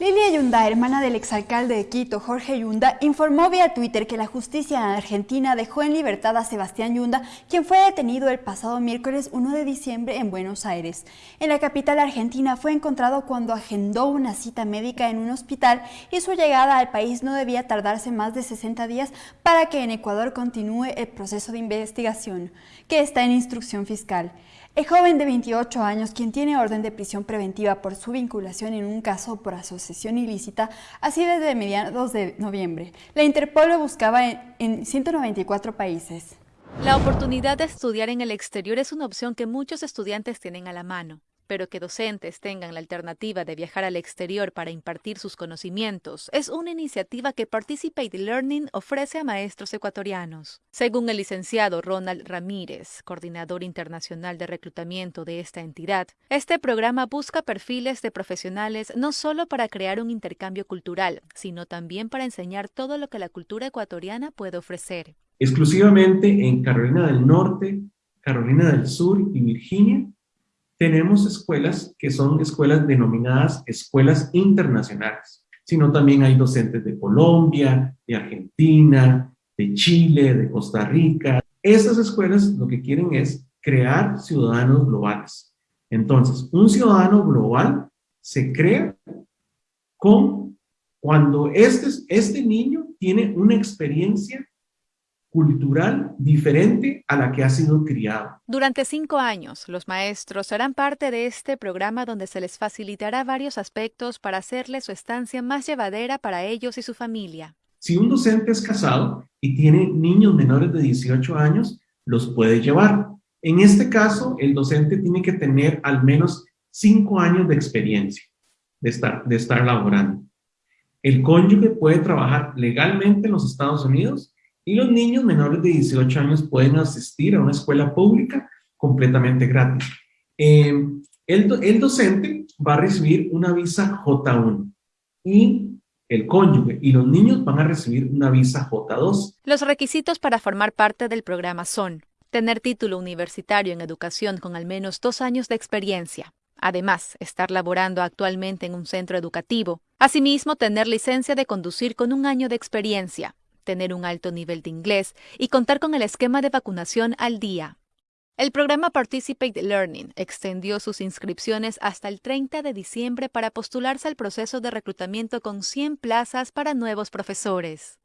Lilia Yunda, hermana del exalcalde de Quito, Jorge Yunda, informó vía Twitter que la justicia en Argentina dejó en libertad a Sebastián Yunda, quien fue detenido el pasado miércoles 1 de diciembre en Buenos Aires. En la capital argentina fue encontrado cuando agendó una cita médica en un hospital y su llegada al país no debía tardarse más de 60 días para que en Ecuador continúe el proceso de investigación, que está en instrucción fiscal. El joven de 28 años, quien tiene orden de prisión preventiva por su vinculación en un caso por asociación ilícita, así desde mediados de noviembre. La Interpol lo buscaba en, 194 países. La oportunidad de estudiar en el exterior es una opción que muchos estudiantes tienen a la mano pero que docentes tengan la alternativa de viajar al exterior para impartir sus conocimientos es una iniciativa que Participate Learning ofrece a maestros ecuatorianos. Según el licenciado Ronald Ramírez, coordinador internacional de reclutamiento de esta entidad, este programa busca perfiles de profesionales no solo para crear un intercambio cultural, sino también para enseñar todo lo que la cultura ecuatoriana puede ofrecer. Exclusivamente en Carolina del Norte, Carolina del Sur y Virginia tenemos escuelas que son escuelas denominadas escuelas internacionales, sino también hay docentes de Colombia, de Argentina, de Chile, de Costa Rica. Esas escuelas lo que quieren es crear ciudadanos globales. Entonces, un ciudadano global se crea con cuando este, este niño tiene una experiencia cultural diferente a la que ha sido criado. Durante cinco años, los maestros serán parte de este programa donde se les facilitará varios aspectos para hacerle su estancia más llevadera para ellos y su familia. Si un docente es casado y tiene niños menores de 18 años, los puede llevar. En este caso, el docente tiene que tener al menos cinco años de experiencia de estar, de estar laborando. El cónyuge puede trabajar legalmente en los Estados Unidos y los niños menores de 18 años pueden asistir a una escuela pública completamente gratis. Eh, el, el docente va a recibir una visa J1 y el cónyuge y los niños van a recibir una visa J2. Los requisitos para formar parte del programa son tener título universitario en educación con al menos dos años de experiencia, además estar laborando actualmente en un centro educativo, asimismo tener licencia de conducir con un año de experiencia, tener un alto nivel de inglés y contar con el esquema de vacunación al día. El programa Participate Learning extendió sus inscripciones hasta el 30 de diciembre para postularse al proceso de reclutamiento con 100 plazas para nuevos profesores.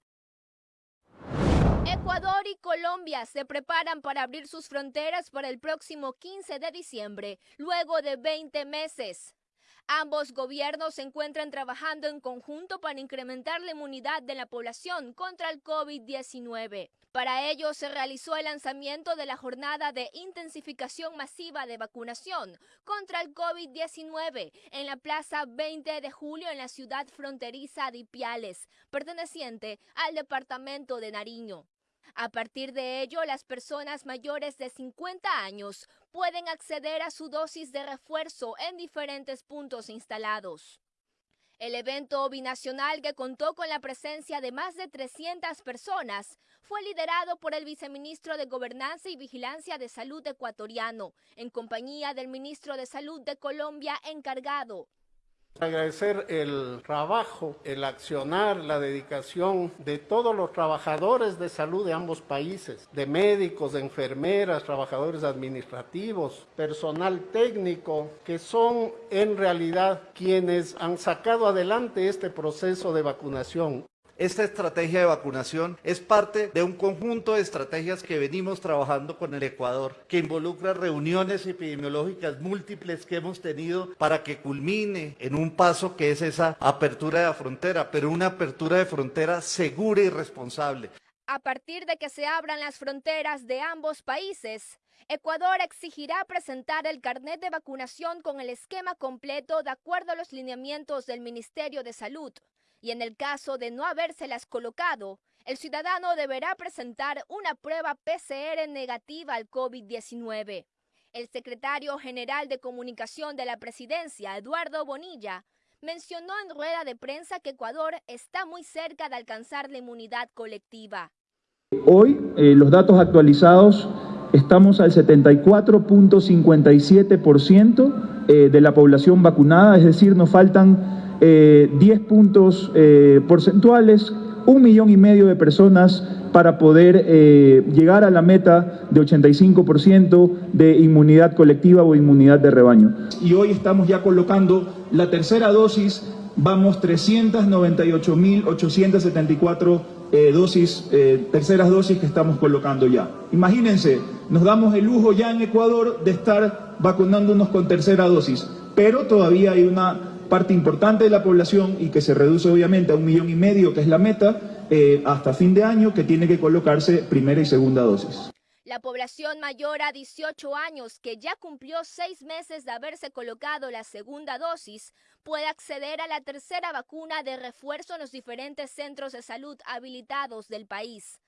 Ecuador y Colombia se preparan para abrir sus fronteras para el próximo 15 de diciembre, luego de 20 meses. Ambos gobiernos se encuentran trabajando en conjunto para incrementar la inmunidad de la población contra el COVID-19. Para ello se realizó el lanzamiento de la jornada de intensificación masiva de vacunación contra el COVID-19 en la Plaza 20 de Julio en la ciudad fronteriza de Ipiales, perteneciente al departamento de Nariño. A partir de ello, las personas mayores de 50 años pueden acceder a su dosis de refuerzo en diferentes puntos instalados. El evento binacional que contó con la presencia de más de 300 personas fue liderado por el viceministro de Gobernanza y Vigilancia de Salud ecuatoriano, en compañía del ministro de Salud de Colombia encargado, Agradecer el trabajo, el accionar, la dedicación de todos los trabajadores de salud de ambos países, de médicos, de enfermeras, trabajadores administrativos, personal técnico, que son en realidad quienes han sacado adelante este proceso de vacunación. Esta estrategia de vacunación es parte de un conjunto de estrategias que venimos trabajando con el Ecuador, que involucra reuniones epidemiológicas múltiples que hemos tenido para que culmine en un paso que es esa apertura de la frontera, pero una apertura de frontera segura y responsable. A partir de que se abran las fronteras de ambos países, Ecuador exigirá presentar el carnet de vacunación con el esquema completo de acuerdo a los lineamientos del Ministerio de Salud y en el caso de no habérselas colocado, el ciudadano deberá presentar una prueba PCR negativa al COVID-19. El secretario general de Comunicación de la Presidencia, Eduardo Bonilla, mencionó en rueda de prensa que Ecuador está muy cerca de alcanzar la inmunidad colectiva. Hoy, eh, los datos actualizados, estamos al 74.57% eh, de la población vacunada, es decir, nos faltan 10 puntos porcentuales, un millón y medio de personas para poder eh, llegar a la meta de 85% de inmunidad colectiva o inmunidad de rebaño. Y hoy estamos ya colocando la tercera dosis, vamos 398.874 eh, dosis, eh, terceras dosis que estamos colocando ya. Imagínense, nos damos el lujo ya en Ecuador de estar vacunándonos con tercera dosis, pero todavía hay una parte importante de la población y que se reduce obviamente a un millón y medio, que es la meta, eh, hasta fin de año que tiene que colocarse primera y segunda dosis. La población mayor a 18 años que ya cumplió seis meses de haberse colocado la segunda dosis puede acceder a la tercera vacuna de refuerzo en los diferentes centros de salud habilitados del país.